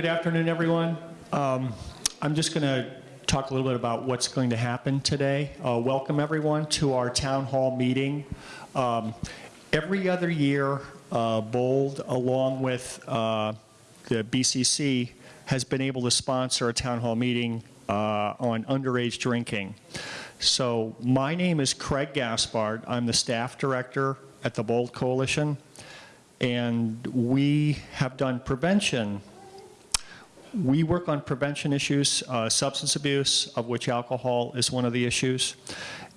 Good afternoon, everyone. Um, I'm just going to talk a little bit about what's going to happen today. Uh, welcome, everyone, to our town hall meeting. Um, every other year, uh, Bold, along with uh, the BCC, has been able to sponsor a town hall meeting uh, on underage drinking. So my name is Craig Gaspard. I'm the staff director at the Bold Coalition. And we have done prevention we work on prevention issues, uh, substance abuse, of which alcohol is one of the issues.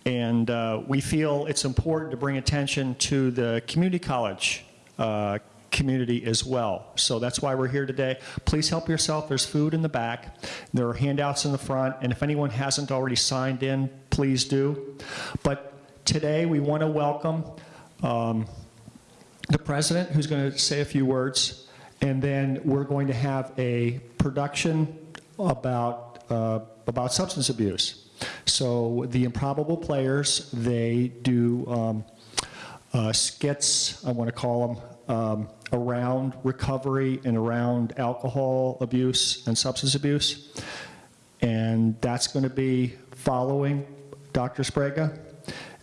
And uh, we feel it's important to bring attention to the community college uh, community as well. So that's why we're here today. Please help yourself. There's food in the back. There are handouts in the front. And if anyone hasn't already signed in, please do. But today we want to welcome um, the president who's going to say a few words. And then we're going to have a production about, uh, about substance abuse. So the improbable players, they do um, uh, skits, I want to call them, um, around recovery and around alcohol abuse and substance abuse. And that's going to be following Dr. Sprague.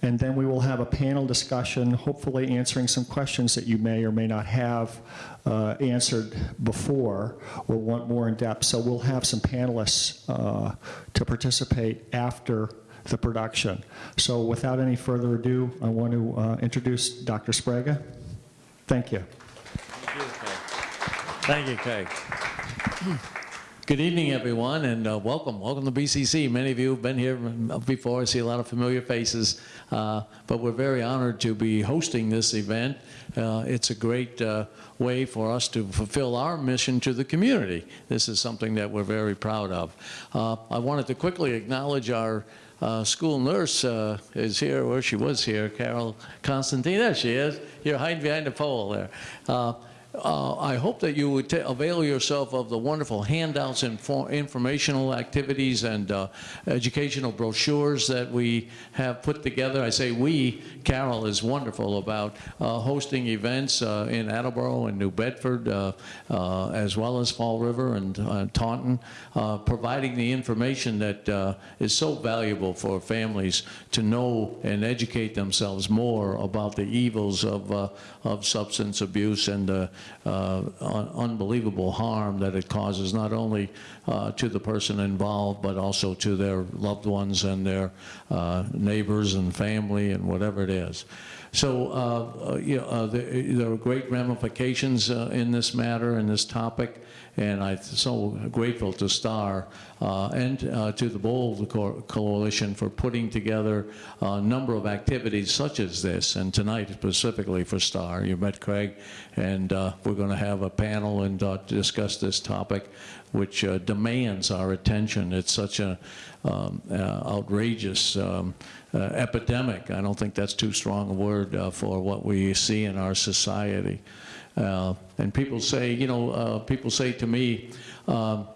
And then we will have a panel discussion, hopefully answering some questions that you may or may not have uh, answered before or want more in depth. So we'll have some panelists uh, to participate after the production. So without any further ado, I want to uh, introduce Dr. Sprague. Thank you. Thank you, Craig. Good evening, everyone, and uh, welcome. Welcome to BCC. Many of you have been here before. I see a lot of familiar faces, uh, but we're very honored to be hosting this event. Uh, it's a great uh, way for us to fulfill our mission to the community. This is something that we're very proud of. Uh, I wanted to quickly acknowledge our uh, school nurse uh, is here, or she was here, Carol Constantine. There she is. You're hiding behind the pole there. Uh, uh, I hope that you would avail yourself of the wonderful handouts and informational activities and uh, educational brochures that we have put together. I say we, Carol is wonderful about uh, hosting events uh, in Attleboro and New Bedford, uh, uh, as well as Fall River and Taunton, providing the information that is so valuable for families to know and educate themselves more about the evils of, of substance abuse and uh, unbelievable harm that it causes not only uh, to the person involved but also to their loved ones and their uh, neighbors and family and whatever it is. So uh, uh, you know, uh, there, there, are great ramifications in this matter and this topic and I'm so grateful to STAR and uh, to the Bold Co Coalition for putting together a number of activities such as this, and tonight specifically for STAR. You met Craig, and uh, we're going to have a panel and uh, discuss this topic, which uh, demands our attention. It's such an um, uh, outrageous um, epidemic. I don't think that's too strong a word for what we see in our society. Uh, and people say, you know, uh, people say to me, um,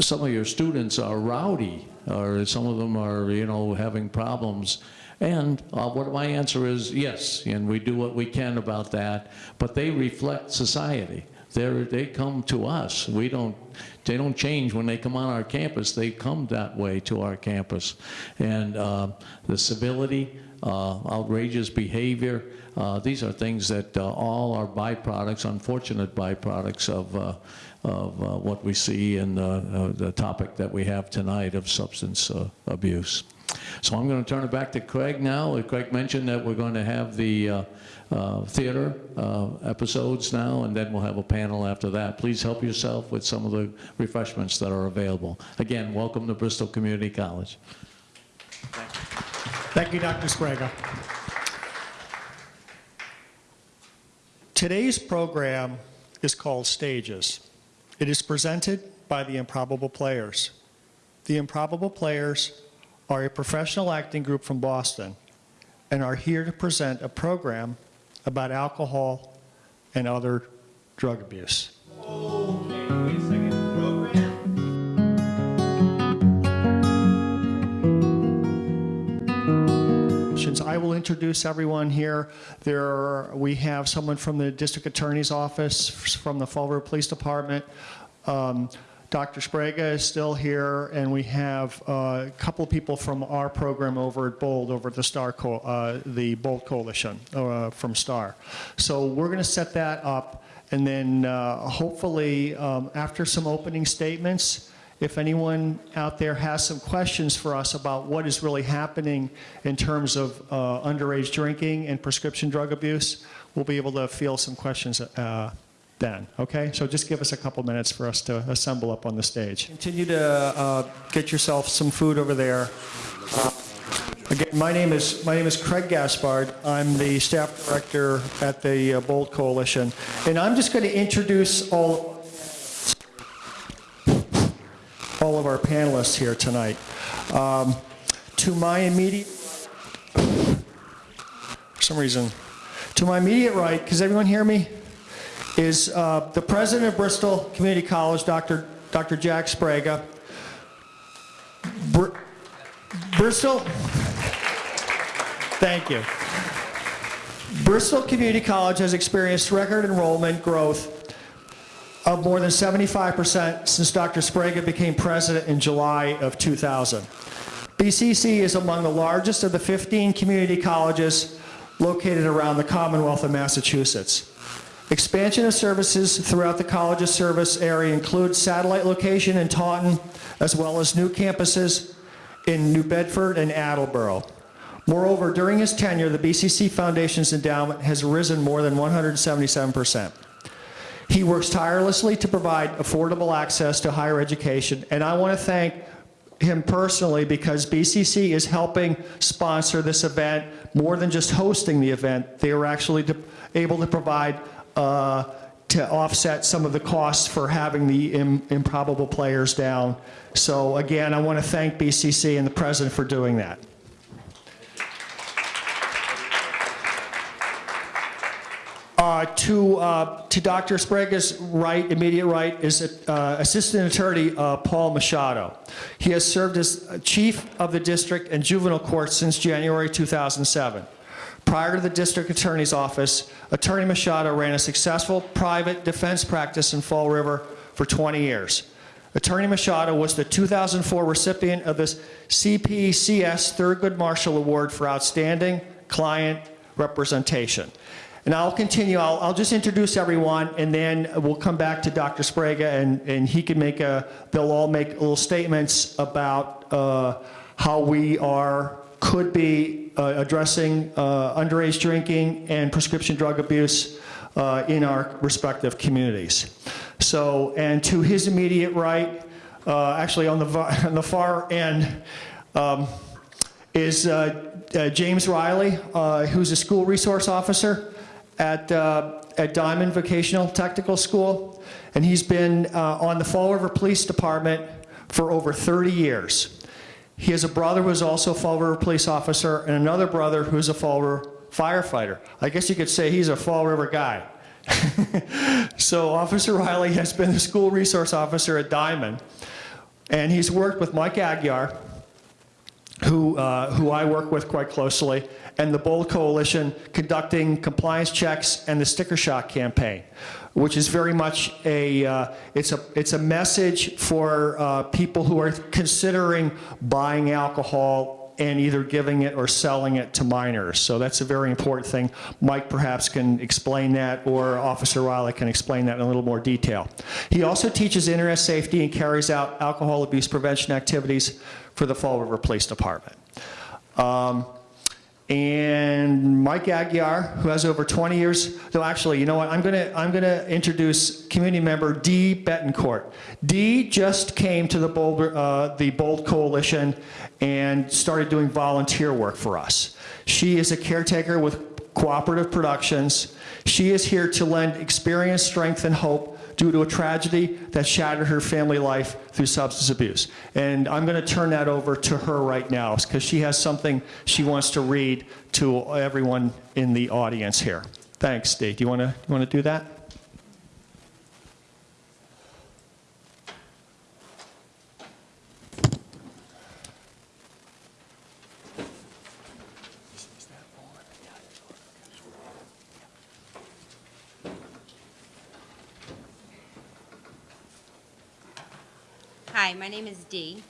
some of your students are rowdy, or some of them are, you know, having problems. And uh, what my answer is, yes, and we do what we can about that, but they reflect society. They're, they come to us. We don't, they don't change when they come on our campus. They come that way to our campus. And uh, the civility, uh, outrageous behavior, uh, these are things that uh, all are byproducts, unfortunate byproducts of, uh, of uh, what we see in the, the, topic that we have tonight of substance uh, abuse. So I'm going to turn it back to Craig now. Craig mentioned that we're going to have the uh, theater episodes now, and then we'll have a panel after that. Please help yourself with some of the refreshments that are available. Again, welcome to Bristol Community College. Thank you, Dr. Sprague. Today's program is called Stages. It is presented by the Improbable Players. The Improbable Players are a professional acting group from Boston and are here to present a program about alcohol and other drug abuse. I I will introduce everyone here. There, are- we have someone from the District Attorney's Office, from the Fall River Police Department. Um, Dr. Sprague is still here, and we have uh, a couple people from our program over at Bold, over at the Star, Co- uh, the Bold Coalition uh, from Star. So we're going to set that up, and then uh, hopefully, um, after some opening statements, if anyone out there has some questions for us about what is really happening in terms of uh, underage drinking and prescription drug abuse, we'll be able to field some questions uh, then, okay? So just give us a couple minutes for us to assemble up on the stage. Continue to uh, get yourself some food over there. Uh, Again, my name is, my name is Craig Gaspard. I'm the staff director at the uh, Bold Coalition. And I'm just going to introduce all, all of our panelists here tonight. Um, To my immediate, for some reason, to my immediate right, does everyone hear me? Is uh, the president of Bristol Community College, Dr. Dr. Jack Sprague. Br- Bristol? Thank you. Bristol Community College has experienced record enrollment growth of more than 75% since Dr. Sprague became president in July of 2000. BCC is among the largest of the 15 community colleges located around the Commonwealth of Massachusetts. Expansion of services throughout the college's service area includes satellite location in Taunton, as well as new campuses in New Bedford and Attleboro. Moreover, during his tenure, the BCC Foundation's endowment has risen more than 177%. He works tirelessly to provide affordable access to higher education, and I want to thank him personally because BCC is helping sponsor this event more than just hosting the event. They were actually able to provide, uh, to offset some of the costs for having the im- improbable players down. So again, I want to thank BCC and the president for doing that. Uh, To, uh, to Dr. Sprague's right, immediate right, is uh, Assistant Attorney uh, Paul Machado. He has served as Chief of the District and Juvenile Court since January 2007. Prior to the District Attorney's Office, Attorney Machado ran a successful private defense practice in Fall River for 20 years. Attorney Machado was the 2004 recipient of the CPCS Thurgood Marshall Award for Outstanding Client Representation. And I'll continue, I'll, I'll just introduce everyone, and then we'll come back to Dr. Sprague and, and he can make a, they'll all make little statements about uh, how we are, could be uh, addressing uh, underage drinking and prescription drug abuse uh, in our respective communities. So, and to his immediate right, uh, actually on the, on the far end, um, is uh, James Riley, who's a school resource officer at, uh, at Diman Vocational Technical School, and he's been uh, on the Fall River Police Department for over 30 years. He has a brother who is also a Fall River police officer, and another brother who's a Fall River firefighter. I guess you could say he's a Fall River guy. so Officer Riley has been the school resource officer at Diman, and he's worked with Mike Aguiar, who, uh, who I work with quite closely, and the Bold Coalition conducting compliance checks and the sticker shock campaign, which is very much a, uh, it's a, it's a message for uh, people who are considering buying alcohol and either giving it or selling it to minors. So that's a very important thing. Mike perhaps can explain that, or Officer Riley can explain that in a little more detail. He also teaches internet safety and carries out alcohol abuse prevention activities for the Fall River Police Department. Um, and Mike Aguiar, who has over 20 years, no, actually, you know what, I'm gonna, I'm gonna introduce community member Dee Betancourt. Dee just came to the Bold, uh, the Bold Coalition and started doing volunteer work for us. She is a caretaker with Cooperative Productions. She is here to lend experience, strength, and hope due to a tragedy that shattered her family life through substance abuse. And I'm going to turn that over to her right now because she has something she wants to read to everyone in the audience here. Thanks, Dee. Do you want to you want to do that? Hi, my name is Dee.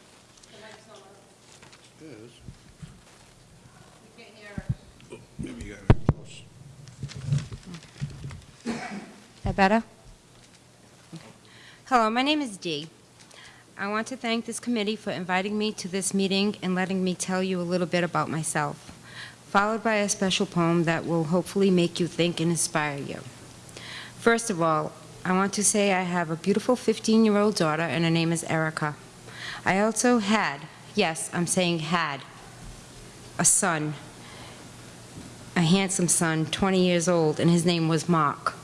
Oh, maybe you got it close. That better? Hello, my name is Dee. I want to thank this committee for inviting me to this meeting and letting me tell you a little bit about myself, followed by a special poem that will hopefully make you think and inspire you. First of all, I want to say I have a beautiful 15-year-old daughter, and her name is Erica. I also had, yes, I'm saying had, a son, a handsome son, 20 years old, and his name was Mark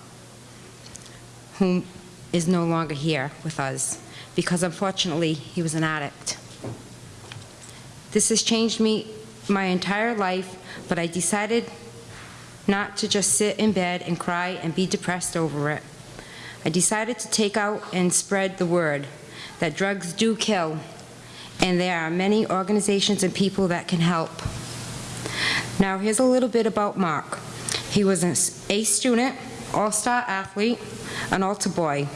whom is no longer here with us because unfortunately he was an addict. This has changed me my entire life, but I decided not to just sit in bed and cry and be depressed over it. I decided to take out and spread the word that drugs do kill, and there are many organizations and people that can help. Now, here's a little bit about Mark. He was an A student, all-star athlete, an altar boy,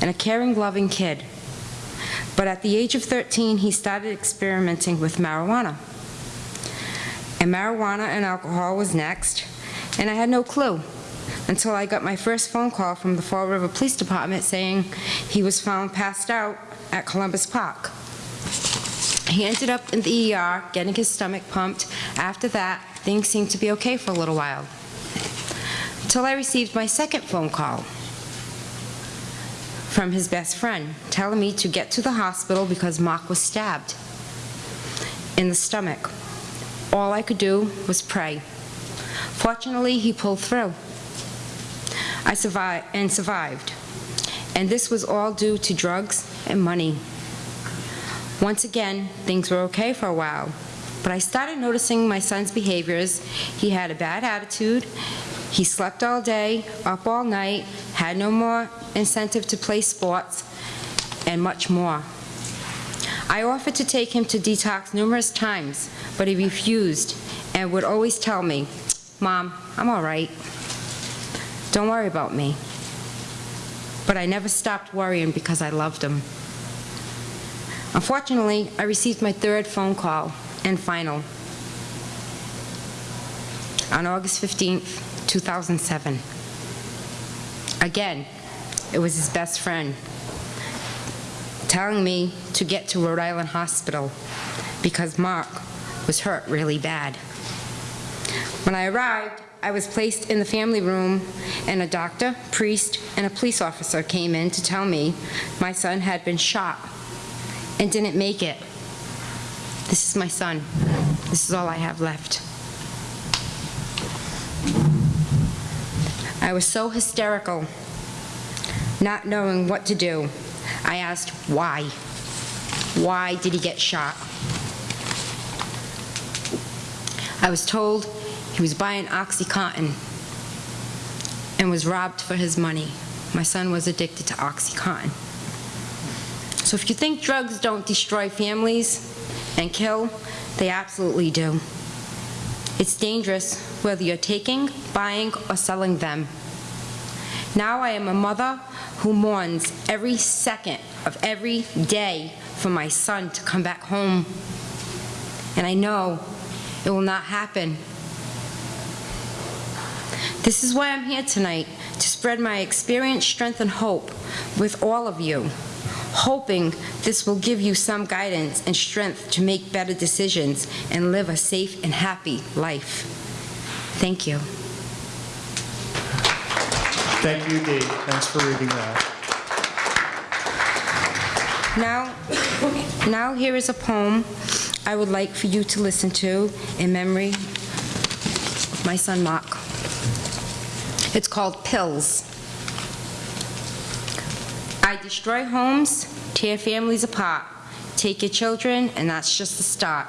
and a caring, loving kid. But at the age of 13, he started experimenting with marijuana. And marijuana and alcohol was next, and I had no clue until I got my first phone call from the Fall River Police Department saying he was found passed out at Columbus Park. He ended up in the ER getting his stomach pumped. After that, things seemed to be okay for a little while. Until I received my second phone call from his best friend telling me to get to the hospital because Mark was stabbed in the stomach. All I could do was pray. Fortunately, he pulled through. I survived and survived. And this was all due to drugs and money. Once again, things were okay for a while, but I started noticing my son's behaviors. He had a bad attitude. He slept all day, up all night, had no more incentive to play sports, and much more. I offered to take him to detox numerous times, but he refused and would always tell me, Mom, I'm all right. Don't worry about me. But I never stopped worrying because I loved him. Unfortunately, I received my third phone call and final on August 15th, 2007. Again, it was his best friend telling me to get to Rhode Island Hospital because Mark was hurt really bad. When I arrived, I was placed in the family room, and a doctor, priest, and a police officer came in to tell me my son had been shot and didn't make it. This is my son. This is all I have left. I was so hysterical, not knowing what to do. I asked why. Why did he get shot? I was told he was buying OxyContin and was robbed for his money. My son was addicted to OxyContin. So if you think drugs don't destroy families and kill, they absolutely do. It's dangerous whether you're taking, buying, or selling them. Now I am a mother who mourns every second of every day for my son to come back home. And I know it will not happen. This is why I'm here tonight, to spread my experience, strength, and hope with all of you, hoping this will give you some guidance and strength to make better decisions and live a safe and happy life. Thank you. Thank you, Dee. Thanks for reading that. Now, now here is a poem I would like for you to listen to in memory of my son Mark. It's called Pills. I destroy homes, tear families apart, take your children, and that's just the start.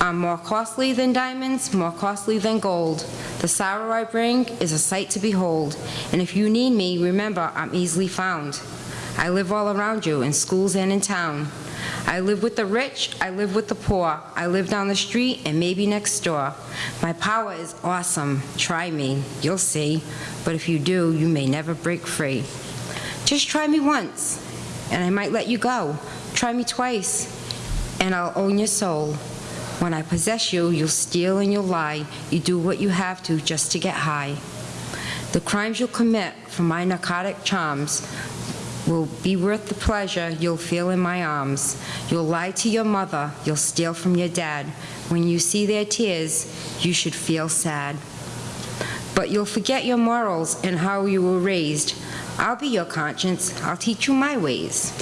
I'm more costly than diamonds, more costly than gold. The sorrow I bring is a sight to behold, and if you need me, remember I'm easily found. I live all around you, in schools and in town. I live with the rich, I live with the poor. I live down the street and maybe next door. My power is awesome. Try me, you'll see. But if you do, you may never break free. Just try me once, and I might let you go. Try me twice, and I'll own your soul. When I possess you, you'll steal and you'll lie. You do what you have to just to get high. The crimes you'll commit for my narcotic charms will be worth the pleasure you'll feel in my arms. You'll lie to your mother, you'll steal from your dad. When you see their tears, you should feel sad. But you'll forget your morals and how you were raised. I'll be your conscience, I'll teach you my ways.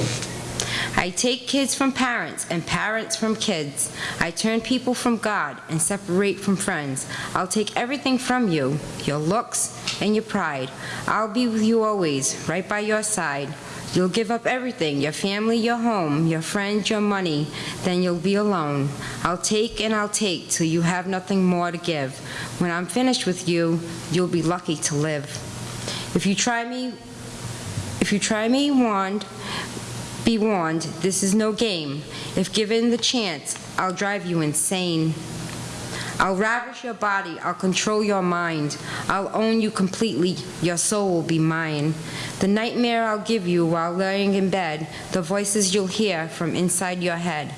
I take kids from parents and parents from kids. I turn people from God and separate from friends. I'll take everything from you, your looks and your pride. I'll be with you always, right by your side. You'll give up everything, your family, your home, your friends, your money, then you'll be alone. I'll take and I'll take till you have nothing more to give. When I'm finished with you, you'll be lucky to live. If you try me, if you try me, wand, be warned, this is no game. If given the chance, I'll drive you insane. I'll ravish your body, I'll control your mind. I'll own you completely, your soul will be mine. The nightmare I'll give you while lying in bed, the voices you'll hear from inside your head.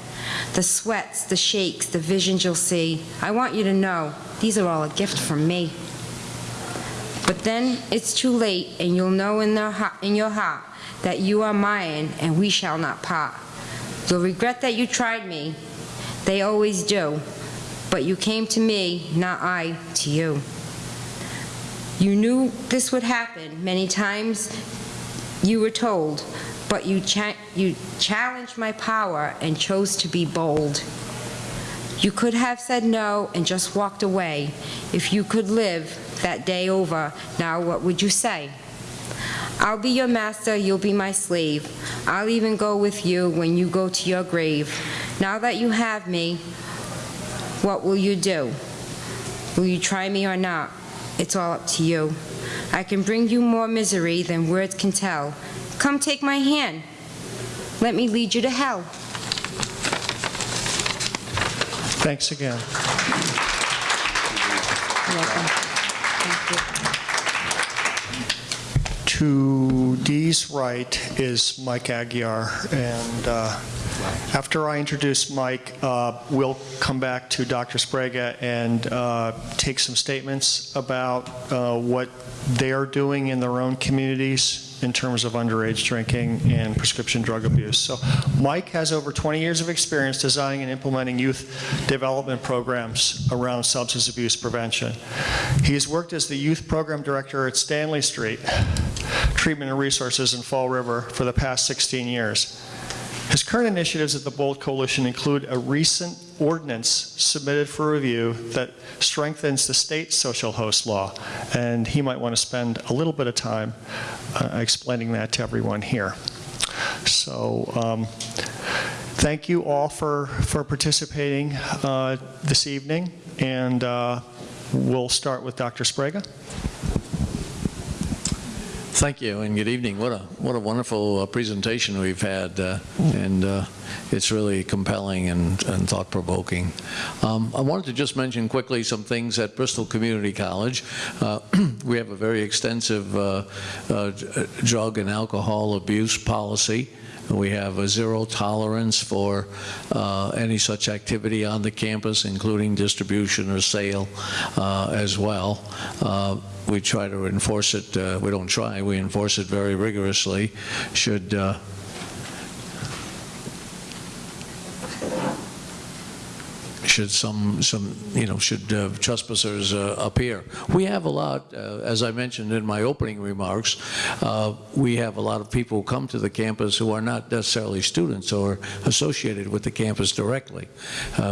The sweats, the shakes, the visions you'll see. I want you to know, these are all a gift from me. But then it's too late, and you'll know in, in your heart that you are mine, and we shall not part. You'll regret that you tried me. They always do. But you came to me, not I to you. You knew this would happen many times. You were told, but you, cha- you challenged my power and chose to be bold. You could have said no and just walked away. If you could live that day over, now what would you say? I'll be your master, you'll be my slave. I'll even go with you when you go to your grave. Now that you have me, what will you do? Will you try me or not? It's all up to you. I can bring you more misery than words can tell. Come take my hand. Let me lead you to hell. Thanks again. Thank you. To Dee's right is Mike Aguiar, and uh, after I introduce Mike, uh, we'll come back to Dr. Sprague and uh, take some statements about uh, what they're doing in their own communities in terms of underage drinking and prescription drug abuse. So Mike has over 20 years of experience designing and implementing youth development programs around substance abuse prevention. He has worked as the youth program director at Stanley Street Treatment and Resources in Fall River for the past 16 years. His current initiatives at the Bold Coalition include a recent ordinance submitted for review that strengthens the state social host law, and he might want to spend a little bit of time uh, explaining that to everyone here. So, um, thank you all for, for participating uh, this evening, and uh, we'll start with Dr. Sprague. Thank you and good evening. What a what a wonderful uh, presentation we've had, uh, and uh, it's really compelling and, and thought provoking. Um, I wanted to just mention quickly some things at Bristol Community College. Uh, we have a very extensive uh, uh, drug and alcohol abuse policy. We have a zero tolerance for uh, any such activity on the campus, including distribution or sale uh, as well. Uh, we try to enforce it, uh, we don't try, we enforce it very rigorously. Should should some, some, you know, should uh, trespassers uh, appear. We have a lot, uh, as I mentioned in my opening remarks, uh, we have a lot of people who come to the campus who are not necessarily students or associated with the campus directly.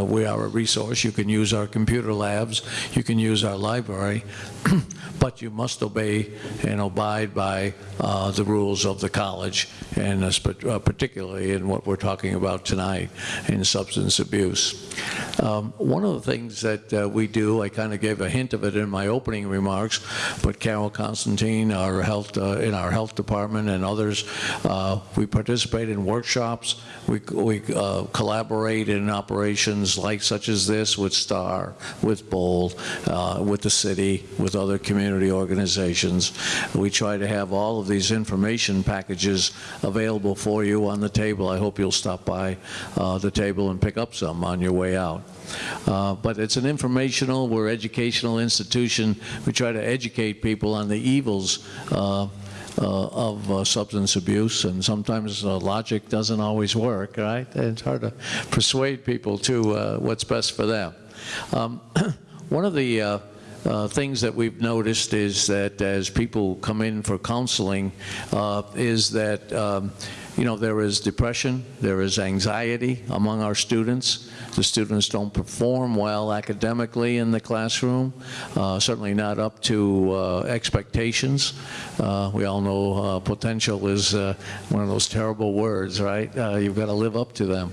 We are a resource. You can use our computer labs. You can use our library. but you must obey and abide by uh, the rules of the college, and uh, particularly in what we're talking about tonight, in substance abuse. Uh, um, one of the things that uh, we do, I kind of gave a hint of it in my opening remarks, but Carol Constantine, our health, uh, in our health department and others, uh, we participate in workshops. We, we uh, collaborate in operations like such as this with STAR, with BOLD, uh, with the city, with other community organizations. We try to have all of these information packages available for you on the table. I hope you'll stop by uh, the table and pick up some on your way out. Uh, But it's an informational, we're educational institution. We try to educate people on the evils uh, uh, of uh, substance abuse, and sometimes uh, logic doesn't always work, right? It's hard to persuade people to uh, what's best for them. Um, One of the uh, things that we've noticed is that as people come in for counseling, is that, um, you know, there is depression, there is anxiety among our students. The students don't perform well academically in the classroom, uh, certainly not up to uh, expectations. Uh, we all know uh, potential is uh, one of those terrible words, right? Uh, you've got to live up to them.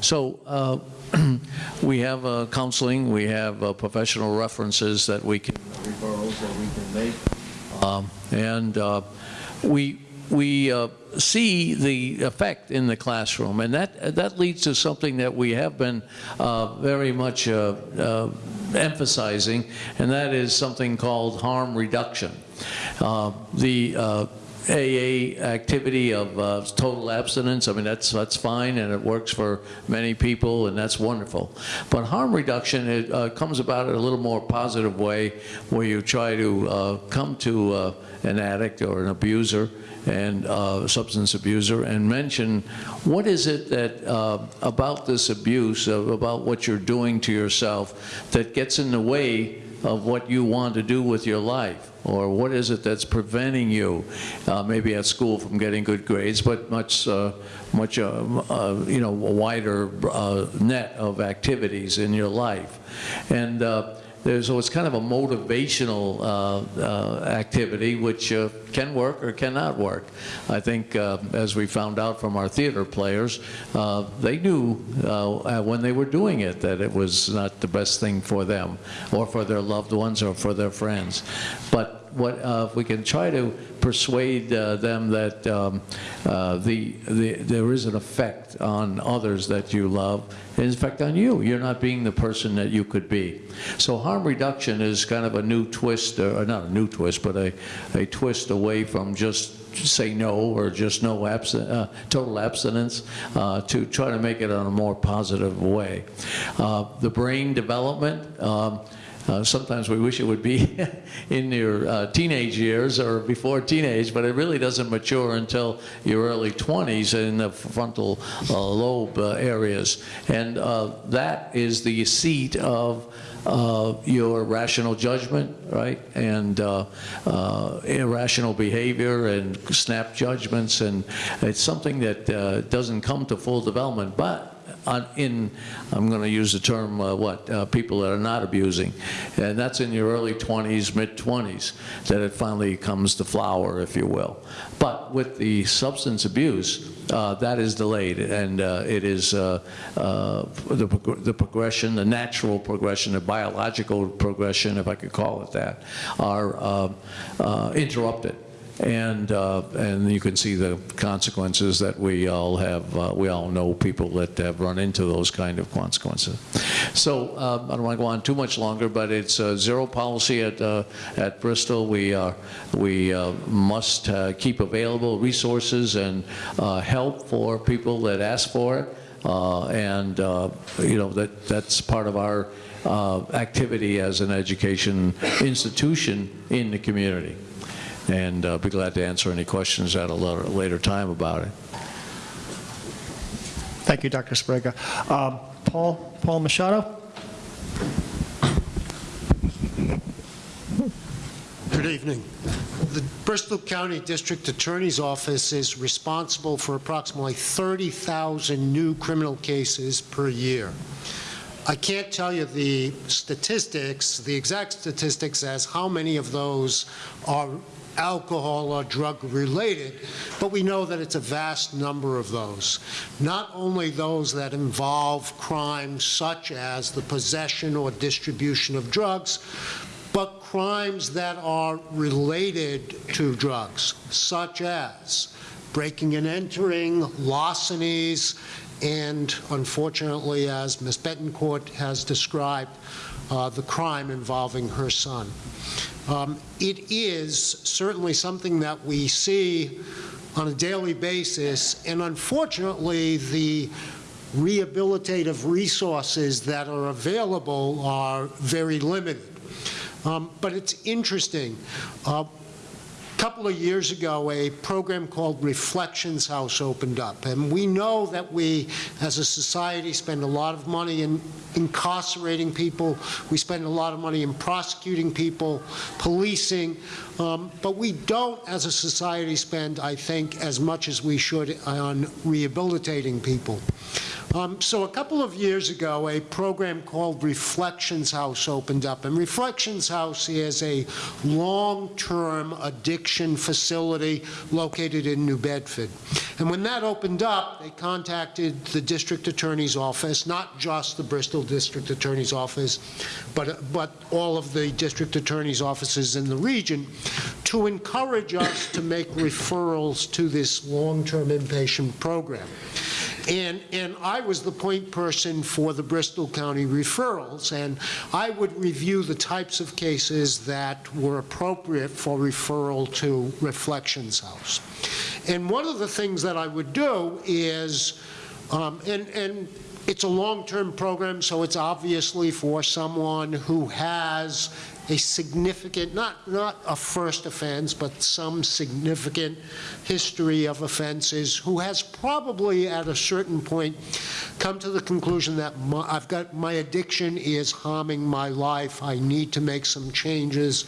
So we have counseling, we have professional references that we can, referrals that we can make. Um, And we, we uh, see the effect in the classroom, and that, that leads to something that we have been uh, very much uh, uh, emphasizing, and that is something called harm reduction. Uh, The uh, AA activity of uh, total abstinence, I mean, that's, that's fine, and it works for many people, and that's wonderful. But harm reduction, it uh, comes about in a little more positive way, where you try to uh, come to uh, an addict or an abuser, and uh, substance abuser, and mention what is it that uh, about this abuse, about what you're doing to yourself, that gets in the way of what you want to do with your life? Or what is it that's preventing you, uh, maybe at school, from getting good grades, but much, uh, much, uh, uh, you know, a wider uh, net of activities in your life? And uh, so it's kind of a motivational uh, uh, activity which uh, can work or cannot work. I think, uh, as we found out from our theater players, uh, they knew uh, when they were doing it that it was not the best thing for them or for their loved ones or for their friends. But what, uh, if we can try to persuade uh, them that um, uh, the, the, there is an effect on others that you love, and in on you. You're not being the person that you could be. So harm reduction is kind of a new twist, or not a new twist, but a, a twist away from just say no or just no absent, uh, total abstinence uh, to try to make it in a more positive way. Uh, the brain development, um, uh, sometimes we wish it would be in your uh, teenage years or before teenage, but it really doesn't mature until your early 20s in the frontal uh, lobe uh, areas. And uh, that is the seat of your rational judgment, right? And irrational behavior and snap judgments. And it's something that doesn't come to full development, but in, I'm going to use the term, uh, what, uh, people that are not abusing. And that's in your early 20s, mid-20s, that it finally comes to flower, if you will. But with the substance abuse, uh, that is delayed, and uh, it is uh, uh, the, prog- the progression, the natural progression, the biological progression, if I could call it that, are interrupted and uh, and you can see the consequences that we all have. Uh, we all know people that have run into those kind of consequences. So uh, I don't want to go on too much longer, but it's a zero policy at uh, at Bristol. We are we uh, must uh, keep available resources and uh, help for people that ask for it, uh, and uh, you know that that's part of our. Uh, activity as an education institution in the community and uh, be glad to answer any questions at a later, later time about it. Thank you, Dr. Sprague. Um, Paul, Paul Machado? Good evening. The Bristol County District Attorney's Office is responsible for approximately 30,000 new criminal cases per year. I can't tell you the statistics, the exact statistics as how many of those are alcohol or drug-related, but we know that it's a vast number of those. Not only those that involve crimes such as the possession or distribution of drugs, but crimes that are related to drugs, such as breaking and entering, larcenies, and unfortunately, as Ms. Betancourt has described, uh, the crime involving her son. Um, It is certainly something that we see on a daily basis, and unfortunately, the rehabilitative resources that are available are very limited. Um, But it's interesting. A couple of years ago, a program called Reflections House opened up, and we know that we, as a society, spend a lot of money in incarcerating people, we spend a lot of money in prosecuting people, policing, um, but we don't, as a society, spend, I think, as much as we should on rehabilitating people. Um, So a couple of years ago, a program called Reflections House opened up, and Reflections House is a long-term addiction facility located in New Bedford. And when that opened up, they contacted the district attorney's office, not just the Bristol District Attorney's Office, but, but all of the district attorney's offices in the region, to encourage us to make referrals to this long-term inpatient program. And, and I was the point person for the Bristol County referrals, and I would review the types of cases that were appropriate for referral to Reflections House. And one of the things that I would do is, um, and, and it's a long-term program, so it's obviously for someone who has a significant, not, not a first offense, but some significant history of offenses, who has probably at a certain point come to the conclusion that my, I've got, my addiction is harming my life, I need to make some changes,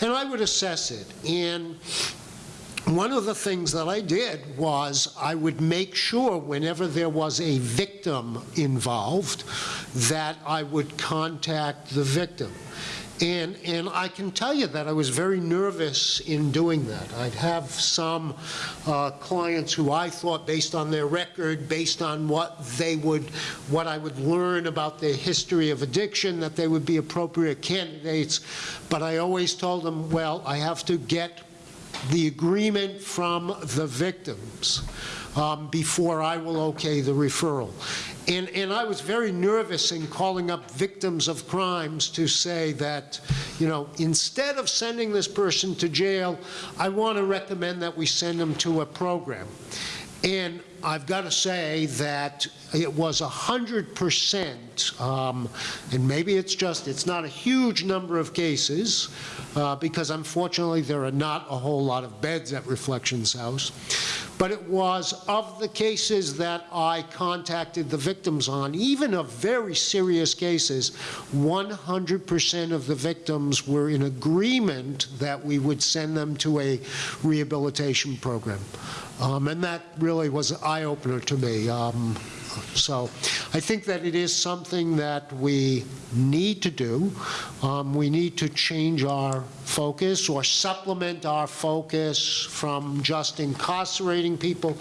and I would assess it. And one of the things that I did was I would make sure whenever there was a victim involved that I would contact the victim. And, and I can tell you that I was very nervous in doing that. I'd have some uh, clients who I thought, based on their record, based on what they would, what I would learn about their history of addiction, that they would be appropriate candidates. But I always told them, well, I have to get the agreement from the victims um, before I will okay the referral. And, and I was very nervous in calling up victims of crimes to say that, you know, instead of sending this person to jail, I want to recommend that we send them to a program. And I've got to say that it was 100%, um, and maybe it's just, it's not a huge number of cases, uh, because unfortunately there are not a whole lot of beds at Reflections House, but it was of the cases that I contacted the victims on, even of very serious cases, 100% of the victims were in agreement that we would send them to a rehabilitation program. Um, and that really was an eye-opener to me. Um, so I think that it is something that we need to do. Um, we need to change our focus or supplement our focus from just incarcerating people.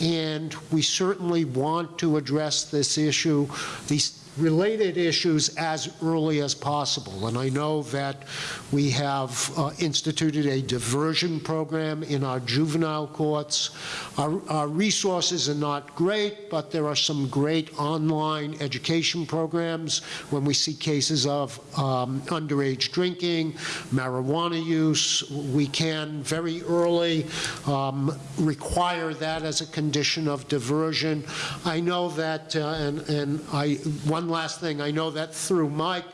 And we certainly want to address this issue, these related issues as early as possible. And I know that we have uh, instituted a diversion program in our juvenile courts. Our, our resources are not great, but there are some great online education programs when we see cases of um, underage drinking, marijuana use. We can very early um, require that as a condition of diversion. I know that, uh, and, and I, one last thing, I know that through Mike,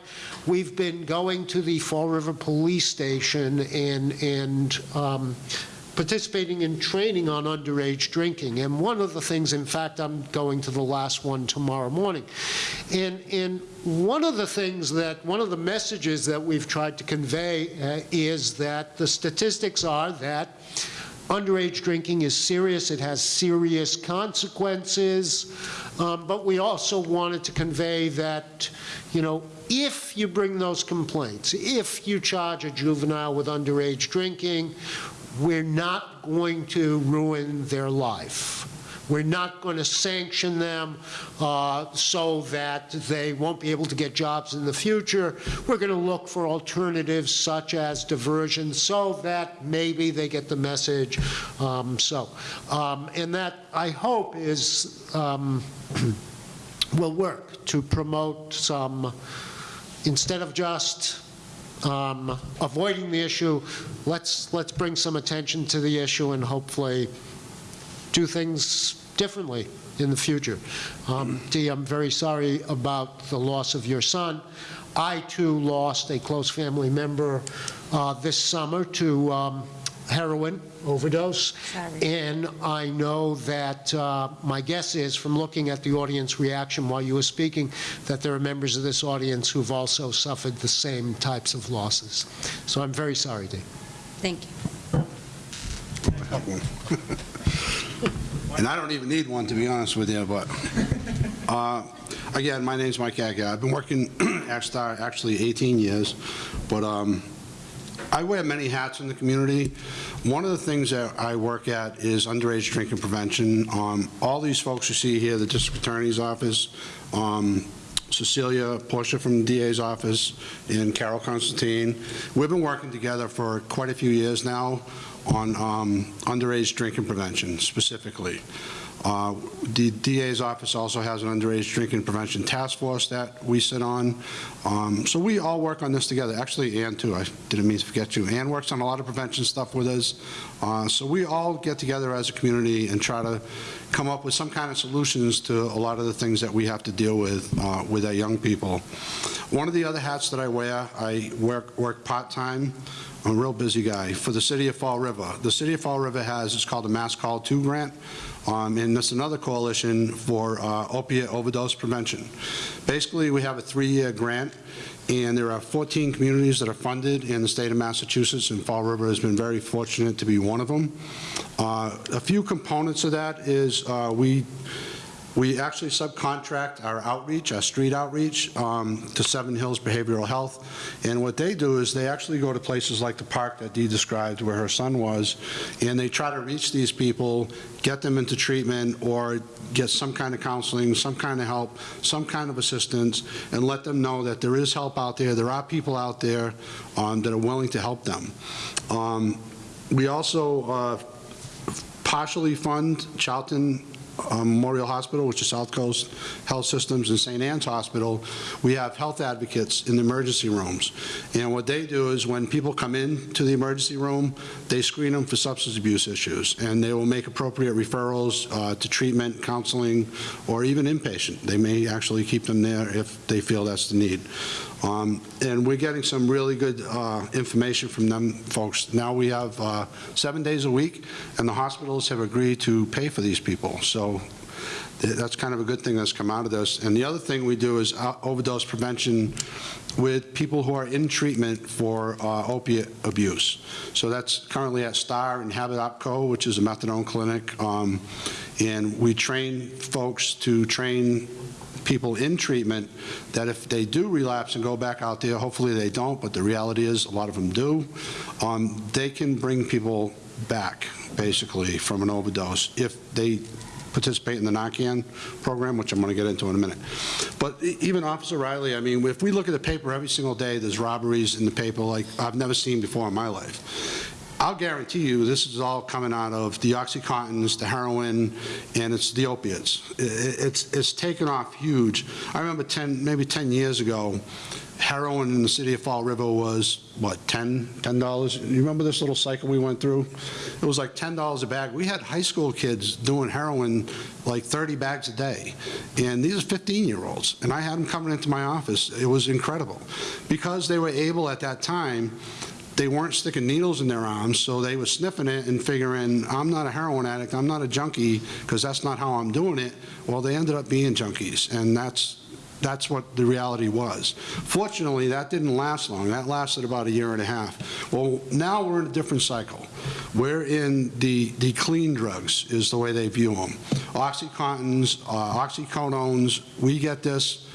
we've been going to the Fall River Police Station and, and um, participating in training on underage drinking. And one of the things, in fact, I'm going to the last one tomorrow morning. And, and one of the things that, one of the messages that we've tried to convey uh, is that the statistics are that underage drinking is serious, it has serious consequences, um, but we also wanted to convey that, you know, if you bring those complaints, if you charge a juvenile with underage drinking, we're not going to ruin their life. We're not going to sanction them uh, so that they won't be able to get jobs in the future. We're going to look for alternatives such as diversion so that maybe they get the message. Um, So, um, and that, I hope, is, um, will work to promote some, instead of just um, avoiding the issue, let's, let's bring some attention to the issue and hopefully do things differently in the future. Um, Dee, I'm very sorry about the loss of your son. I, too, lost a close family member uh, this summer to um, heroin overdose. Sorry. And I know that, uh, my guess is, from looking at the audience reaction while you were speaking, that there are members of this audience who've also suffered the same types of losses. So I'm very sorry, Dee. Thank you. And I don't even need one, to be honest with you, but, uh, again, my name's Mike Aguiar. I've been working at Star actually 18 years, but um, I wear many hats in the community. One of the things that I work at is underage drinking prevention. Um, All these folks you see here, the district attorney's office, um, Cecilia, Portia from the DA's office, and Carol Constantine. We've been working together for quite a few years now on um, underage drinking prevention specifically. Uh, The DA's office also has an underage drinking prevention task force that we sit on. Um, So we all work on this together. Actually, Ann, too, I didn't mean to forget you. Ann works on a lot of prevention stuff with us. Uh, So we all get together as a community and try to come up with some kind of solutions to a lot of the things that we have to deal with uh, with our young people. One of the other hats that I wear, I work work part-time I'm a real busy guy. For the city of Fall River. The city of Fall River has, it's called the Mass Call 2 grant, um, and that's another coalition for uh, opiate overdose prevention. Basically, we have a three-year grant, and there are 14 communities that are funded in the state of Massachusetts, and Fall River has been very fortunate to be one of them. Uh, A few components of that is uh, we we actually subcontract our outreach, our street outreach, um, to Seven Hills Behavioral Health. And what they do is they actually go to places like the park that Dee described where her son was, and they try to reach these people, get them into treatment, or get some kind of counseling, some kind of help, some kind of assistance, and let them know that there is help out there, there are people out there um, that are willing to help them. Um, We also uh, partially fund Charlton um, Memorial Hospital, which is South Coast Health Systems, and St. Anne's Hospital, we have health advocates in the emergency rooms. And what they do is when people come in to the emergency room, they screen them for substance abuse issues, and they will make appropriate referrals uh, to treatment, counseling, or even inpatient. They may actually keep them there if they feel that's the need. Um, And we're getting some really good uh, information from them folks. Now we have uh, seven days a week, and the hospitals have agreed to pay for these people. So th- that's kind of a good thing that's come out of this. And the other thing we do is uh, overdose prevention with people who are in treatment for uh, opiate abuse. So that's currently at STAR and Habit OpCo, which is a methadone clinic. Um, And we train folks to train people in treatment that if they do relapse and go back out there, hopefully they don't, but the reality is a lot of them do, um, they can bring people back, basically, from an overdose if they participate in the Narcan program, which I'm going to get into in a minute. But even Officer Riley, I mean, if we look at the paper every single day, there's robberies in the paper like I've never seen before in my life. I'll guarantee you, this is all coming out of the OxyContins, the heroin, and it's the opiates. It's, it's taken off huge. I remember 10, maybe 10 years ago, heroin in the city of Fall River was, what, 10, $10? You remember this little cycle we went through? It was like $10 a bag. We had high school kids doing heroin like 30 bags a day. And these are 15-year-olds. And I had them coming into my office. It was incredible. Because they were able at that time they weren't sticking needles in their arms, so they were sniffing it and figuring, I'm not a heroin addict, I'm not a junkie, because that's not how I'm doing it. Well, they ended up being junkies, and that's, that's what the reality was. Fortunately, that didn't last long. That lasted about a year and a half. Well, now we're in a different cycle. We're in the, the clean drugs, is the way they view them. OxyContins, uh, oxycodones, we get this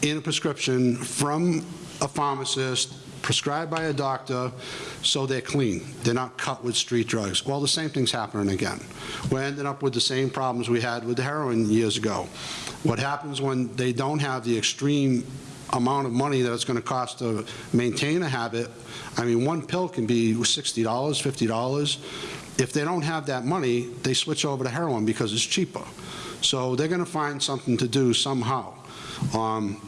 in a prescription from a pharmacist prescribed by a doctor, so they're clean. They're not cut with street drugs. Well, the same thing's happening again. We're ending up with the same problems we had with the heroin years ago. What happens when they don't have the extreme amount of money that it's going to cost to maintain a habit, I mean, one pill can be $60, $50. If they don't have that money, they switch over to heroin because it's cheaper. So they're going to find something to do somehow. Um,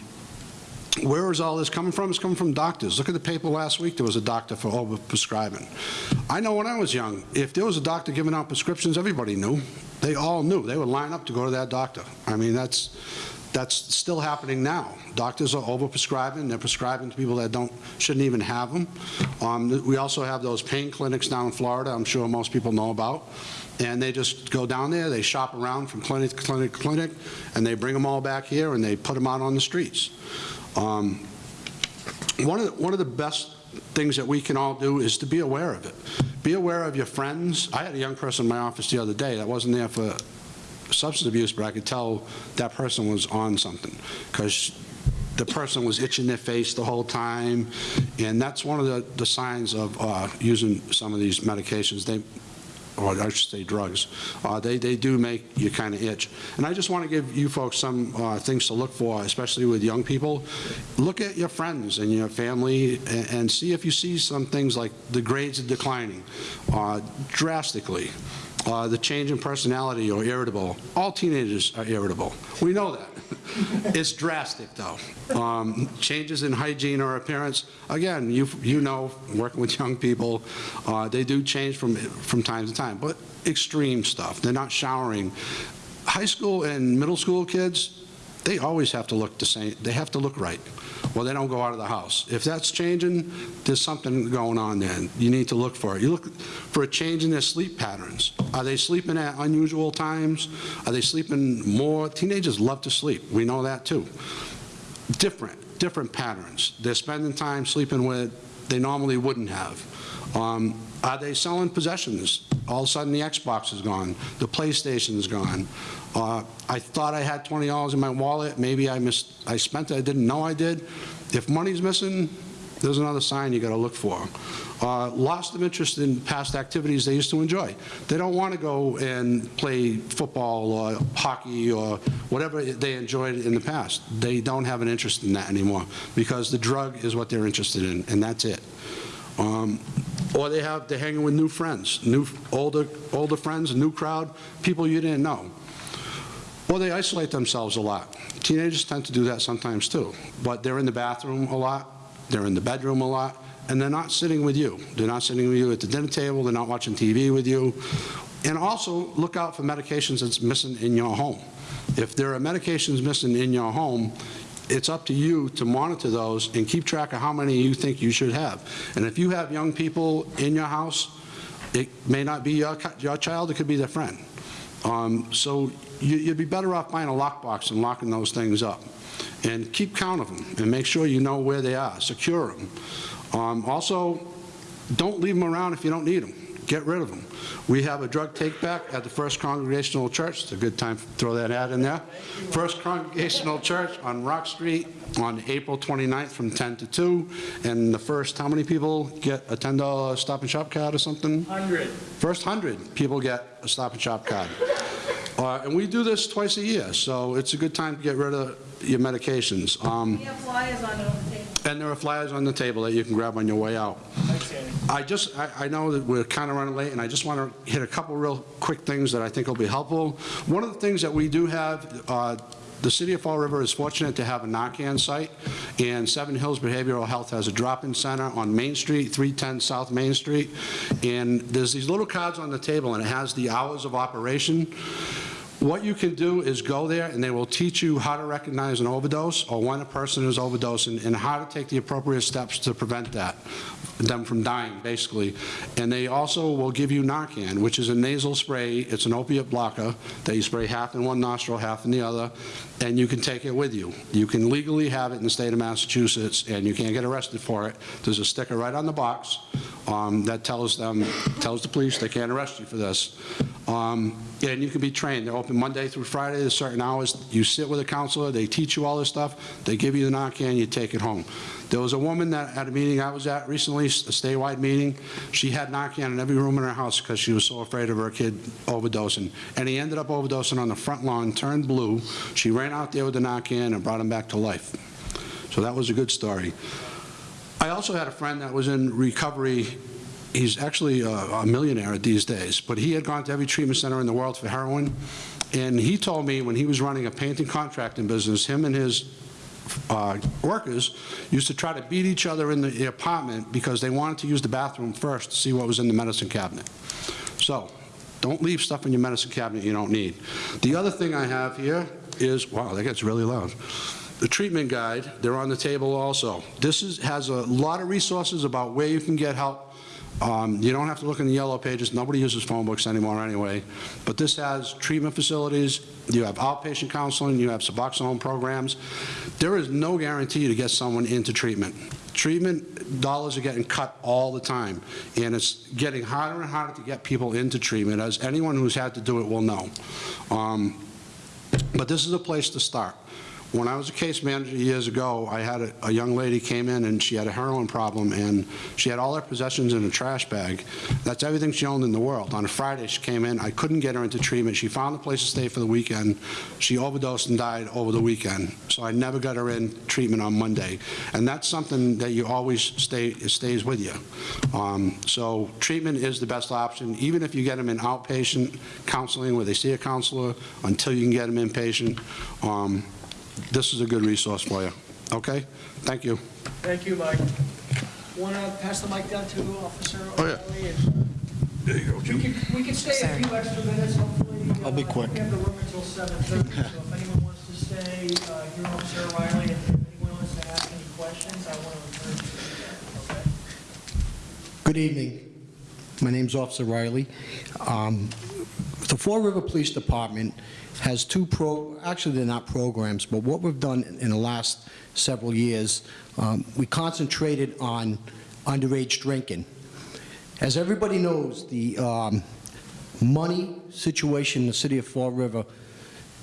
where is all this coming from? It's coming from doctors. Look at the paper last week, there was a doctor for over prescribing. I know when I was young, if there was a doctor giving out prescriptions, everybody knew. They all knew. They would line up to go to that doctor. I mean, that's, that's still happening now. Doctors are overprescribing. They're prescribing to people that don't, shouldn't even have them. Um, we also have those pain clinics down in Florida, I'm sure most people know about. And they just go down there, they shop around from clinic to clinic to clinic, and they bring them all back here and they put them out on the streets. Um, one of, the, one of the best things that we can all do is to be aware of it. Be aware of your friends. I had a young person in my office the other day that wasn't there for substance abuse, but I could tell that person was on something because the person was itching their face the whole time, and that's one of the, the signs of uh, using some of these medications. They, or I should say drugs, uh, they, they do make you kind of itch. And I just want to give you folks some uh, things to look for, especially with young people. Look at your friends and your family and, and see if you see some things like the grades are declining uh, drastically. Uh, the change in personality or irritable. All teenagers are irritable. We know that. it's drastic, though. Um, changes in hygiene or appearance. Again, you you know, working with young people, uh, they do change from from time to time, but extreme stuff. They're not showering. High school and middle school kids, they always have to look the same. They have to look right. Well, they don't go out of the house. If that's changing, there's something going on there. You need to look for it. You look for a change in their sleep patterns. Are they sleeping at unusual times? Are they sleeping more? Teenagers love to sleep. We know that too. Different, different patterns. They're spending time sleeping with they normally wouldn't have. Um, are they selling possessions? All of a sudden, the Xbox is gone. The PlayStation is gone. Uh, I thought I had $20 in my wallet. Maybe I missed. I spent it. I didn't know I did. If money's missing, there's another sign you got to look for. Uh, lost of interest in past activities they used to enjoy. They don't want to go and play football or hockey or whatever they enjoyed in the past. They don't have an interest in that anymore because the drug is what they're interested in, and that's it. Um, or they have, they're hanging with new friends, new, older, older friends, a new crowd, people you didn't know. Or they isolate themselves a lot. Teenagers tend to do that sometimes too, but they're in the bathroom a lot, they're in the bedroom a lot, and they're not sitting with you. They're not sitting with you at the dinner table, they're not watching TV with you. And also, look out for medications that's missing in your home. If there are medications missing in your home, it's up to you to monitor those and keep track of how many you think you should have. And if you have young people in your house, it may not be your, your child, it could be their friend. Um, so you, you'd be better off buying a lockbox and locking those things up. And keep count of them and make sure you know where they are. Secure them. Um, also, don't leave them around if you don't need them. Get rid of them. We have a drug take-back at the First Congregational Church. It's a good time to throw that ad in there. First Congregational Church on Rock Street on April 29th from 10 to 2. And the first, how many people get a $10 Stop and Shop card or something? 100. First 100 people get a Stop and Shop card. Uh, and we do this twice a year, so it's a good time to get rid of your medications. Um, We have flyers on it on the table. and there are flyers on the table that you can grab on your way out. I just, I, I know that we're kind of running late, and I just want to hit a couple real quick things that I think will be helpful. One of the things that we do have, uh, the city of Fall River is fortunate to have a Narcan site, and Seven Hills Behavioral Health has a drop-in center on Main Street, 310 South Main Street, and there's these little cards on the table, and it has the hours of operation. What you can do is go there and they will teach you how to recognize an overdose or when a person is overdosing and how to take the appropriate steps to prevent that, them from dying, basically. And they also will give you Narcan, which is a nasal spray. It's an opiate blocker that you spray half in one nostril, half in the other, and you can take it with you. You can legally have it in the state of Massachusetts and you can't get arrested for it. There's a sticker right on the box um, that tells them, tells the police they can't arrest you for this. Um, And you can be trained. They're open Monday through Friday at certain hours. You sit with a counselor, they teach you all this stuff, they give you the Narcan, you take it home. There was a woman that, at a meeting I was at recently, a statewide meeting, she had Narcan in every room in her house because she was so afraid of her kid overdosing. And he ended up overdosing on the front lawn, turned blue. She ran out there with the Narcan and brought him back to life. So that was a good story. I also had a friend that was in recovery. He's actually a a millionaire these days, but he had gone to every treatment center in the world for heroin. And he told me when he was running a painting contracting business, him and his uh, workers used to try to beat each other in the apartment because they wanted to use the bathroom first to see what was in the medicine cabinet. So, don't leave stuff in your medicine cabinet you don't need. The other thing I have here is, wow, that gets really loud. The treatment guide, they're on the table also. This is, has a lot of resources about where you can get help. Um, You don't have to look in the yellow pages, nobody uses phone books anymore anyway. But this has treatment facilities, you have outpatient counseling, you have Suboxone programs. There is no guarantee to get someone into treatment. Treatment dollars are getting cut all the time, and it's getting harder and harder to get people into treatment, as anyone who's had to do it will know. Um, but this is a place to start. When I was a case manager years ago, I had a, a young lady came in and she had a heroin problem and she had all her possessions in a trash bag. That's everything she owned in the world. On a Friday, she came in, I couldn't get her into treatment. She found a place to stay for the weekend. She overdosed and died over the weekend. So I never got her in treatment on Monday. And that's something that you always stay, stays with you. Um, so treatment is the best option, even if you get them in outpatient counseling where they see a counselor until you can get them inpatient. Um, this is a good resource for you. Okay? Thank you. Thank you, Mike. Want to pass the mic down to Officer Oh, yeah. O'Reilly? There you go, We can, we can stay a few extra minutes, hopefully. I'll be Uh, quick. We have the room until 7:30, so if anyone wants to stay, uh, hear Officer O'Reilly, and if anyone wants to ask any questions, I want to encourage you to do that, okay? Good evening. My name's Officer Riley. Um, The Fall River Police Department has two pro, actually, they're not programs, but what we've done in the last several years, um, we concentrated on underage drinking. As everybody knows, the um, money situation in the city of Fall River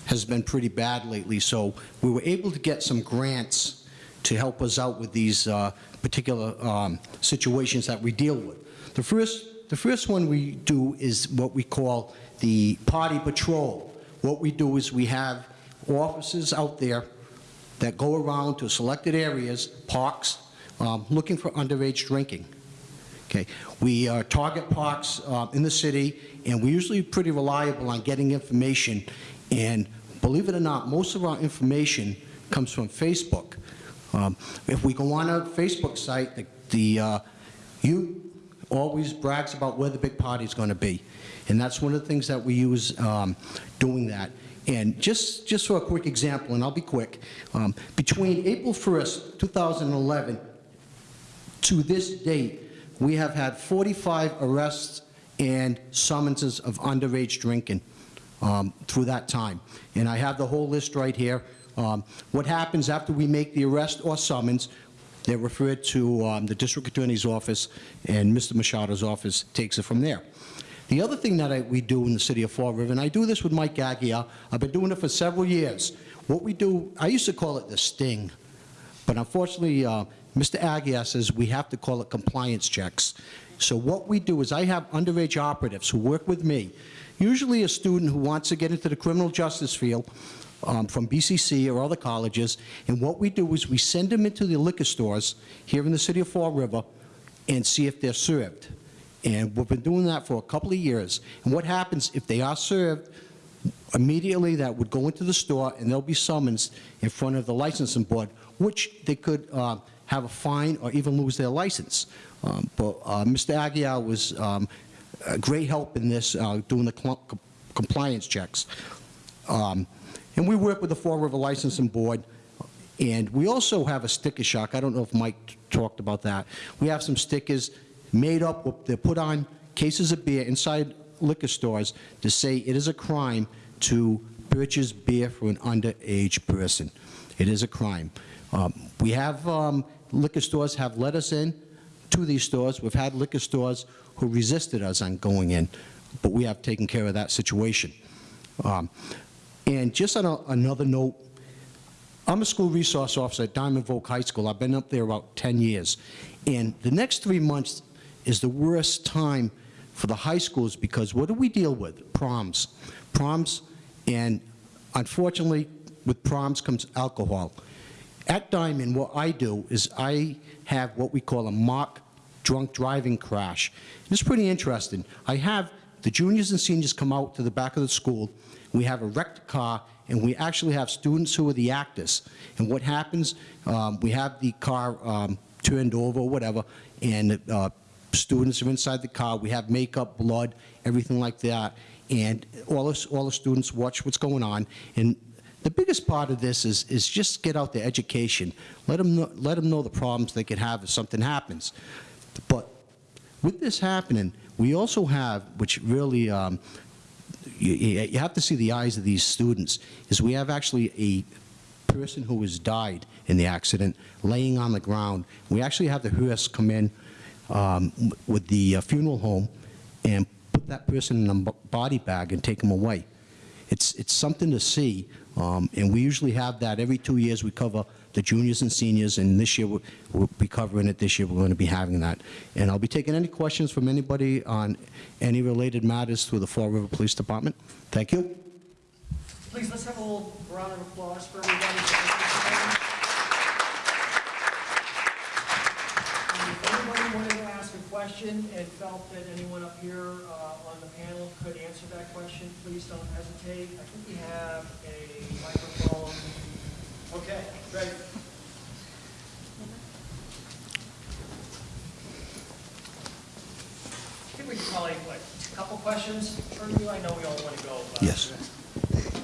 has been pretty bad lately, so we were able to get some grants to help us out with these uh, particular um, situations that we deal with. The first, the first one we do is what we call the party patrol. What we do is we have officers out there that go around to selected areas, parks, um, looking for underage drinking. Okay, we uh, target parks uh, in the city, and we're usually pretty reliable on getting information. And believe it or not, most of our information comes from Facebook. Um, If we go on a Facebook site, the- the uh, youth always brags about where the big party is going to be. And that's one of the things that we use um, doing that. And just, just for a quick example, and I'll be quick, um, between April 1st, 2011 to this date, we have had 45 arrests and summonses of underage drinking um, through that time. And I have the whole list right here. Um, What happens after we make the arrest or summons, they're referred to um, the district attorney's office, and Mr. Machado's office takes it from there. The other thing that I- we do in the city of Fall River, and I do this with Mike Aguiar, I've been doing it for several years. What we do, I used to call it the sting. But unfortunately, uh, Mr. Aguiar says we have to call it compliance checks. So what we do is I have underage operatives who work with me, usually a student who wants to get into the criminal justice field um, from BCC or other colleges, and what we do is we send them into the liquor stores here in the city of Fall River and see if they're served. And we've been doing that for a couple of years. And what happens if they are served, immediately that would go into the store and they'll be summoned in front of the licensing board, which they could uh, have a fine or even lose their license. Um, But uh, Mr. Aguiar was um, a great help in this, uh, doing the compliance checks. Um, And we work with the Fall River Licensing Board, and we also have a sticker shock. I don't know if Mike talked about that. We have some stickers made up, they're put on cases of beer inside liquor stores to say it is a crime to purchase beer for an underage person. It is a crime. Um, We have, um, liquor stores have let us in, to these stores. We've had liquor stores who resisted us on going in, but we have taken care of that situation. Um, And just on a- another note, I'm a school resource officer at Diman Voc High School. I've been up there about 10 years. And the next three months is the worst time for the high schools because what do we deal with? Proms. Proms, and unfortunately, with proms comes alcohol. At Diman, what I do is I have what we call a mock drunk driving crash. It's pretty interesting. I have the juniors and seniors come out to the back of the school. We have a wrecked car, and we actually have students who are the actors. And what happens, um, we have the car um, turned over or whatever, and uh, students are inside the car. We have makeup, blood, everything like that. And all the, all the students watch what's going on. And the biggest part of this is, is just get out the education. Let them, know, let them know the problems they could have if something happens. But with this happening, we also have, which really, um, you, you you have to see the eyes of these students, is we have actually a person who has died in the accident laying on the ground. We actually have the hearse come in um, with the uh, funeral home and put that person in a body bag and take them away. It's, it's something to see, um, and we usually have that every two years. We cover the juniors and seniors, and this year we'll, we'll be covering it. This year we're going to be having that. And I'll be taking any questions from anybody on any related matters through the Fall River Police Department. Thank you. Please, let's have a little round of applause for everybody. If anybody wanted to ask a question and felt that anyone up here uh, on the panel could answer that question, please don't hesitate. I think we have a microphone. Okay, ready. I think we can probably, like, a couple questions for you. I know we all want to go. but- Yes.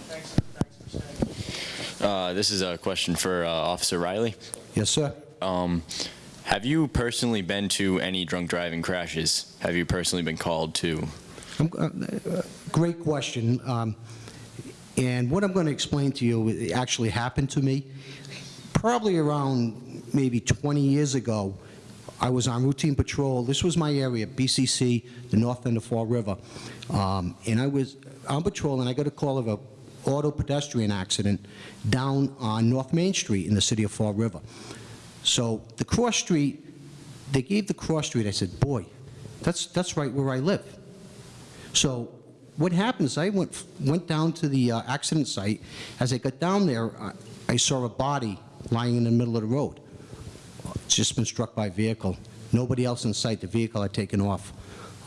Thanks, thanks for staying. Uh, This is a question for uh, Officer Riley. Yes, sir. Um, Have you personally been to any drunk driving crashes? Have you personally been called to? Uh, uh, Great question. Um, And what I'm going to explain to you actually happened to me. Probably around maybe 20 years ago, I was on routine patrol. This was my area, BCC, the north end of Fall River. Um, And I was on patrol, and I got a call of a auto pedestrian accident down on North Main Street in the city of Fall River. So the cross street, they gave the cross street, I said, boy, that's, that's right where I live. So what happens, I went, went down to the uh, accident site. As I got down there, I- I saw a body lying in the middle of the road. It's just been struck by a vehicle. Nobody else in sight. The vehicle had taken off.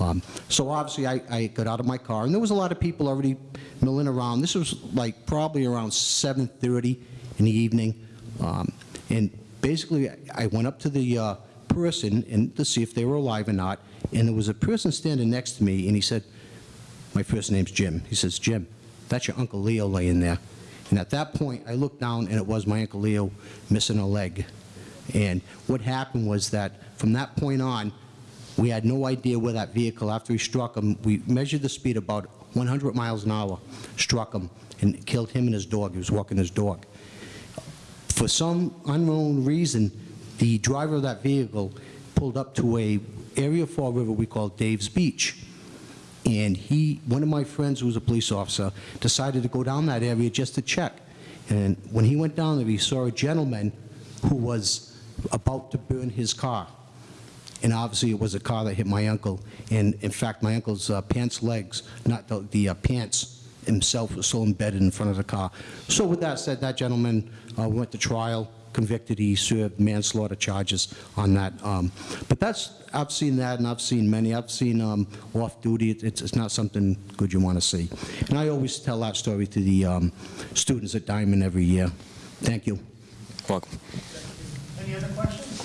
Um, So obviously, I, I got out of my car, and there was a lot of people already milling around. This was like probably around 7:30 in the evening. Um, And basically, I- went up to the uh, person and to see if they were alive or not, and there was a person standing next to me, and he said, my first name's Jim. He says, Jim, that's your Uncle Leo laying there. And at that point, I looked down, and it was my Uncle Leo missing a leg. And what happened was that from that point on, we had no idea where that vehicle, after he struck him, we measured the speed about 100 miles an hour, struck him, and killed him and his dog. He was walking his dog. For some unknown reason, the driver of that vehicle pulled up to a area of Fall River we call Dave's Beach. And he, one of my friends who was a police officer, decided to go down that area just to check. And when he went down there, he saw a gentleman who was about to burn his car. And obviously, it was a car that hit my uncle. And in fact, my uncle's uh, pants legs, not the, the uh, pants himself, was still embedded in front of the car. So with that said, that gentleman uh, went to trial, convicted. He served manslaughter charges on that. Um, but that's, I've seen that, and I've seen many. I've seen um, off-duty. It- It's, it's not something good you want to see. And I always tell that story to the um, students at Diman every year. Thank you. Welcome. Any other questions?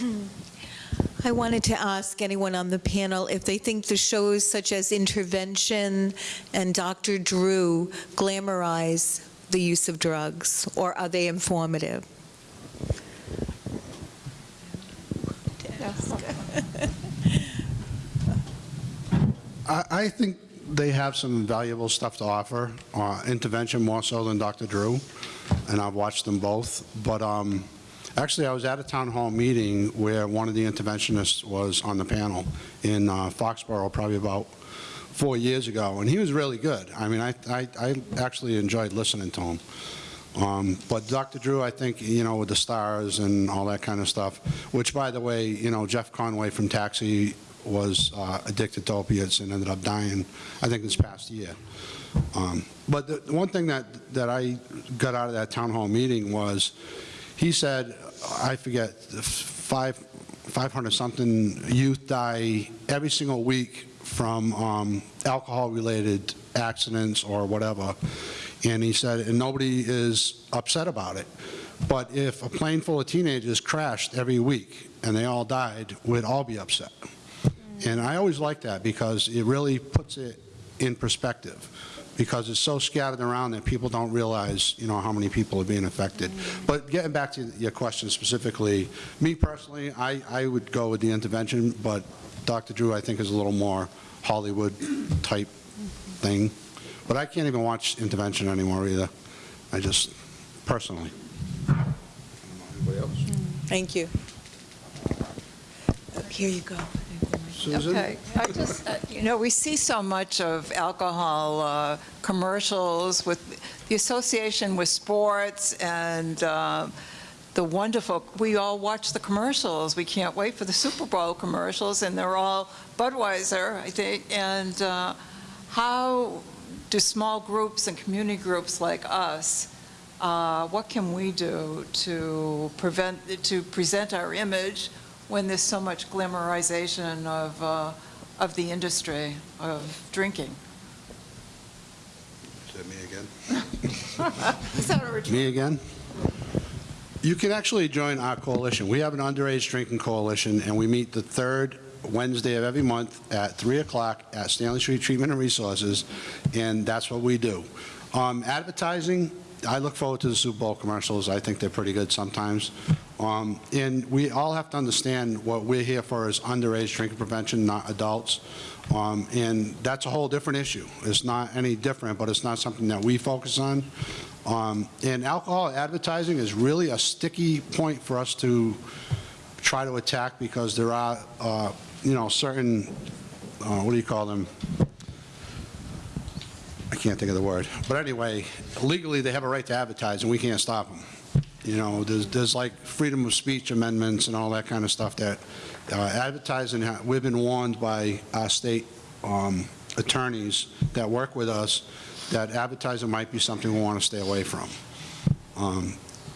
I wanted to ask anyone on the panel if they think the shows such as Intervention and Dr. Drew glamorize the use of drugs, or are they informative? I, think they have some valuable stuff to offer, uh, intervention more so than Dr. Drew, and I've watched them both. But um, Actually, I was at a town hall meeting where one of the interventionists was on the panel in uh, Foxborough, probably about four years ago, and he was really good. I mean, I, I, I actually enjoyed listening to him. Um, But Dr. Drew, I think, you know, with the stars and all that kind of stuff, which, by the way, you know, Jeff Conaway from Taxi was uh, addicted to opiates and ended up dying, I think, this past year. Um, But the one thing that, that I got out of that town hall meeting was, he said, I forget, five, 500-something youth die every single week from um, alcohol-related accidents or whatever. And he said, and nobody is upset about it. But if a plane full of teenagers crashed every week and they all died, we'd all be upset. And I always like that because it really puts it in perspective because it's so scattered around that people don't realize, you know, how many people are being affected. But getting back to your question specifically, me personally, I, I would go with the intervention, but Dr. Drew, I think, is a little more Hollywood-type thing. But I can't even watch intervention anymore either. I just, personally. Anybody else? Thank you. Here you go. Susan? Okay, I just, uh, you know, we see so much of alcohol uh, commercials with the association with sports and uh, the wonderful, we all watch the commercials. We can't wait for the Super Bowl commercials, and they're all Budweiser, I think. And uh, how do small groups and community groups like us, uh, what can we do to prevent, to present our image when there's so much glamorization of, uh, of the industry of drinking. Is that me again? Is that a Me again? You can actually join our coalition. We have an underage drinking coalition, and we meet the third Wednesday of every month at 3 o'clock at Stanley Street Treatment and Resources, and that's what we do. Um, Advertising, I look forward to the Super Bowl commercials. I think they're pretty good sometimes. Um, And we all have to understand what we're here for is underage drinking prevention, not adults. Um, And that's a whole different issue. It's not any different, but it's not something that we focus on. Um, And alcohol advertising is really a sticky point for us to try to attack because there are, uh, you know, certain, uh, what do you call them? I can't think of the word. But anyway, legally, they have a right to advertise, and we can't stop them. You know, there's, there's like freedom of speech amendments and all that kind of stuff that uh, advertising, we've been warned by our state um, attorneys that work with us that advertising might be something we want to stay away from. Um,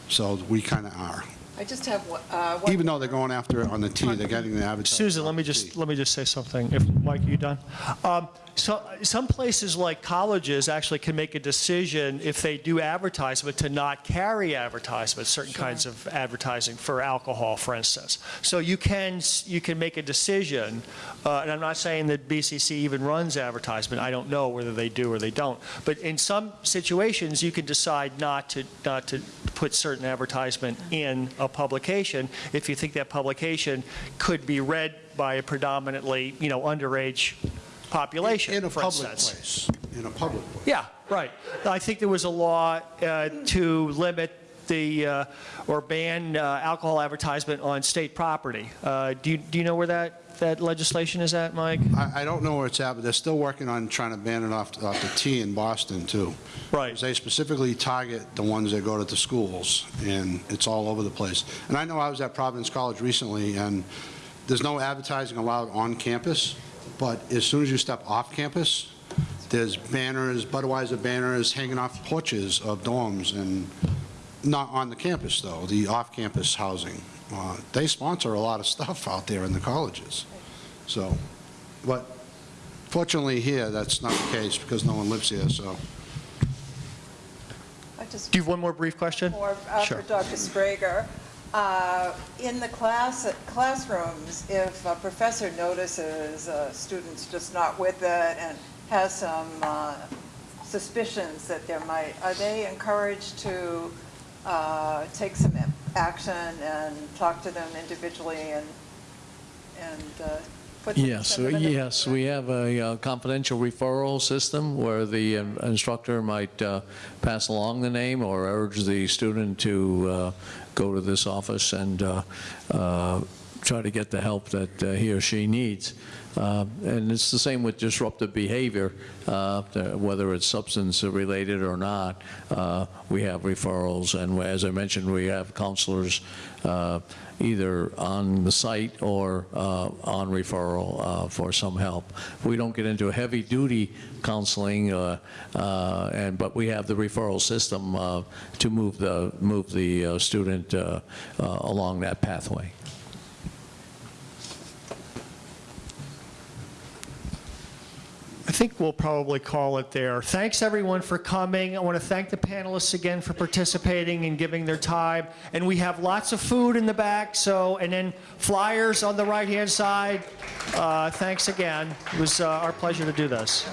So we kind of are. I just have one- uh, one. Even though they're going after it on the T, they're getting the advertising. Susan, let me just, T. let me just say something. If, Mike, are you done? Um, So, some places like colleges actually can make a decision if they do advertisement to not carry advertisements, certain kinds of advertising for alcohol, for instance. So you can, you can make a decision, uh, and I'm not saying that BCC even runs advertisement. I don't know whether they do or they don't. But in some situations, you can decide not to, not to put certain advertisement in a publication if you think that publication could be read by a predominantly, you know, underage population, In a public instance. place, in a public place. Yeah, right. I think there was a law uh, to limit the, uh, or ban uh, alcohol advertisement on state property. Uh, Do you, do you know where that, that legislation is at, Mike? I, I don't know where it's at, but they're still working on trying to ban it off, off the T in Boston, too. Right. Because They specifically target the ones that go to the schools, and it's all over the place. And I know I was at Providence College recently, and there's no advertising allowed on campus, but as soon as you step off campus, there's banners, Budweiser banners hanging off porches of dorms, and not on the campus, though, the off-campus housing. Uh, They sponsor a lot of stuff out there in the colleges, so, but fortunately here, that's not the case, because no one lives here, so. I just Do you have one more brief question? more uh, Sure. for Dr. Sprague. Uh, In the class, classrooms, if a professor notices a student's just not with it and has some uh, suspicions that there might, are they encouraged to uh, take some action and talk to them individually and, and uh, Yes, yes, we have a uh, confidential referral system where the um, instructor might uh, pass along the name or urge the student to uh, go to this office and uh, uh, try to get the help that uh, he or she needs. Uh, And it's the same with disruptive behavior, uh, whether it's substance-related or not. uh, We have referrals, and as I mentioned, we have counselors uh, either on the site or uh, on referral for some help. We don't get into heavy-duty counseling, uh, uh, and, but we have the referral system to move the, move the student along that pathway. I think we'll probably call it there. Thanks, everyone, for coming. I want to thank the panelists again for participating and giving their time. And we have lots of food in the back, so, and then flyers on the right-hand side. Uh, Thanks again. It was uh, our pleasure to do this.